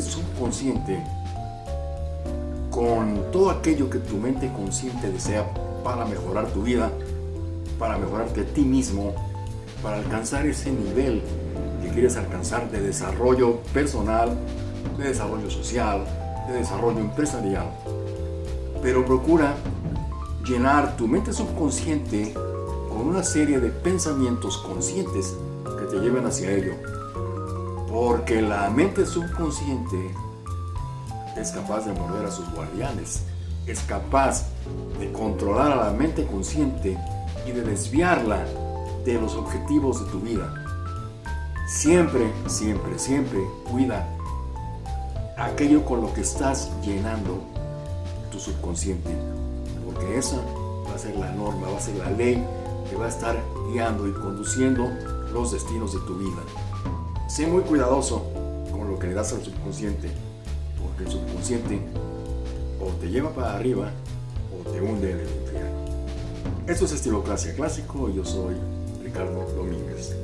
subconsciente con todo aquello que tu mente consciente desea para mejorar tu vida, para mejorarte a ti mismo, para alcanzar ese nivel que quieres alcanzar de desarrollo personal, de desarrollo social, de desarrollo empresarial. Pero procura llenar tu mente subconsciente con una serie de pensamientos conscientes que te lleven hacia ello. Porque la mente subconsciente es capaz de morder a sus guardianes, es capaz de controlar a la mente consciente y de desviarla de los objetivos de tu vida. Siempre, siempre, siempre cuida aquello con lo que estás llenando tu subconsciente, porque esa va a ser la norma, va a ser la ley que va a estar guiando y conduciendo los destinos de tu vida. Sé muy cuidadoso con lo que le das al subconsciente, porque el subconsciente o te lleva para arriba o te hunde en el infierno. Esto es Estilocracia Clásico yo soy Ricardo Domínguez.